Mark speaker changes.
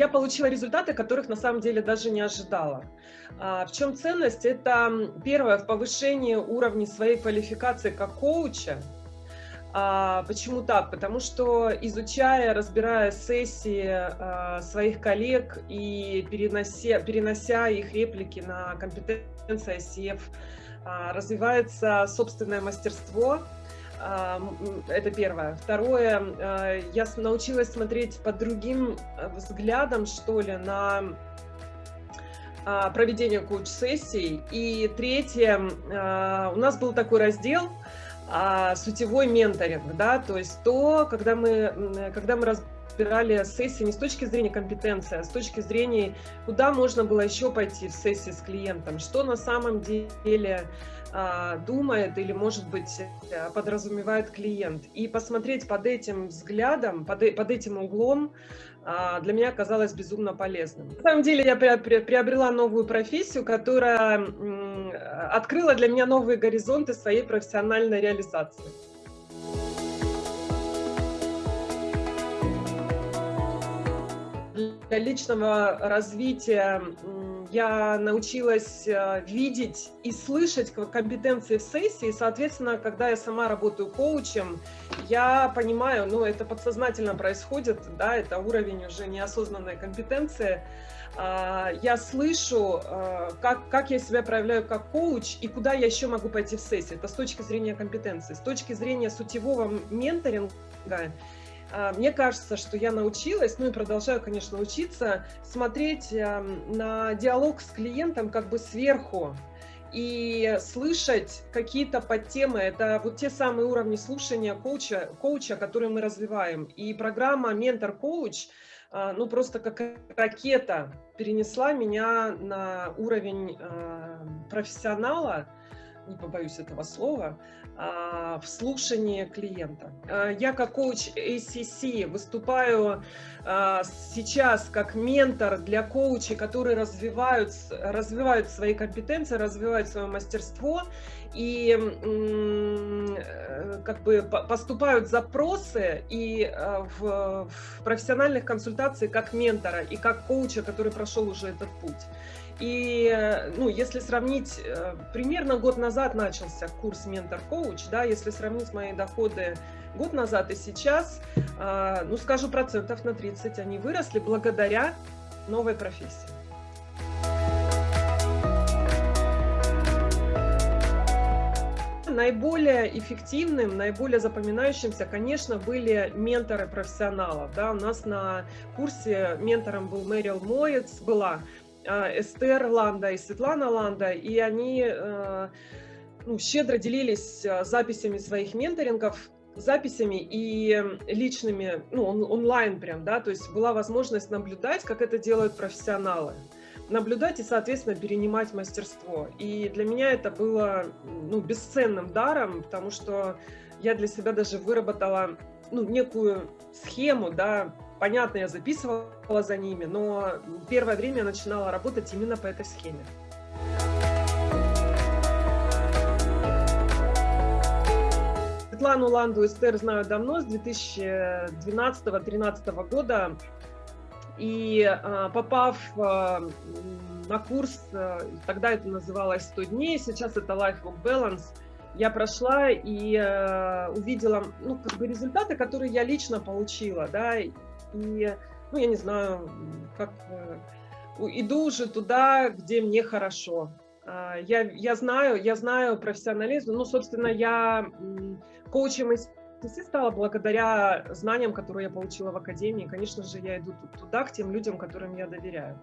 Speaker 1: я получила результаты, которых на самом деле даже не ожидала. А, в чем ценность? Это первое, в повышении уровня своей квалификации как коуча. А, почему так? Потому что изучая, разбирая сессии а, своих коллег и перенося, перенося их реплики на компетенции ICF, развивается собственное мастерство, это первое. Второе, э, я научилась смотреть под другим э, взглядом, что ли, на а, проведение коуч-сессий. И третье, э, у нас был такой раздел а, сутевой менторинг, да, то есть то, когда мы, когда мы разбирали сессии не с точки зрения компетенции, а с точки зрения, куда можно было еще пойти в сессии с клиентом, что на самом деле а, думает или, может быть, э, подразумевает клиент. И посмотреть под этим взглядом, под, э, под этим углом а, для меня оказалось безумно полезным. На самом деле я приобрела новую профессию, которая открыла для меня новые горизонты своей профессиональной реализации. Для личного развития я научилась э, видеть и слышать компетенции в сессии, соответственно, когда я сама работаю коучем, я понимаю, ну, это подсознательно происходит, да, это уровень уже неосознанной компетенции, а, я слышу, э, как, как я себя проявляю как коуч и куда я еще могу пойти в сессии. Это с точки зрения компетенции. С точки зрения сутевого менторинга мне кажется, что я научилась, ну и продолжаю, конечно, учиться, смотреть эм, на диалог с клиентом как бы сверху и слышать какие-то подтемы. Это вот те самые уровни слушания коуча, коуча которые мы развиваем. И программа «Ментор-коуч» а, ну просто как ракета перенесла меня на уровень э, профессионала, не побоюсь этого слова, а, в слушании клиента. А, я как коуч ACC выступаю а, сейчас как ментор для коучей, которые развивают, развивают свои компетенции, развивают свое мастерство и как бы поступают запросы и в, в профессиональных консультациях как ментора и как коуча, который прошел уже этот путь. И, э, ну, если сравнить, э, примерно год назад начался курс «Ментор-коуч», да, если сравнить мои доходы год назад и сейчас, э, ну, скажу процентов на 30, они выросли благодаря новой профессии. Наиболее эффективным, наиболее запоминающимся, конечно, были менторы профессионалов. Да? У нас на курсе ментором был Мэрил Моец, была а, Эстер Ланда и Светлана Ланда, и они э, ну, щедро делились а, записями своих менторингов, записями и личными, ну, он, онлайн прям, да, то есть была возможность наблюдать, как это делают профессионалы наблюдать и, соответственно, перенимать мастерство. И для меня это было ну, бесценным даром, потому что я для себя даже выработала ну, некую схему, да, понятно, я записывала за ними, но первое время я начинала работать именно по этой схеме. Светлану Ланду Эстер знаю давно, с 2012-2013 года. И а, попав а, на курс, а, тогда это называлось 100 дней, сейчас это Life Work Balance, я прошла и увидела ну, как бы результаты, которые я лично получила. Да, и, ну, я не знаю, как э, иду уже туда, где мне хорошо. Я, я знаю, я знаю профессионализм, ну, собственно, я коучем из стала благодаря знаниям, которые я получила в академии. Конечно же, я иду туда, к тем людям, которым я доверяю.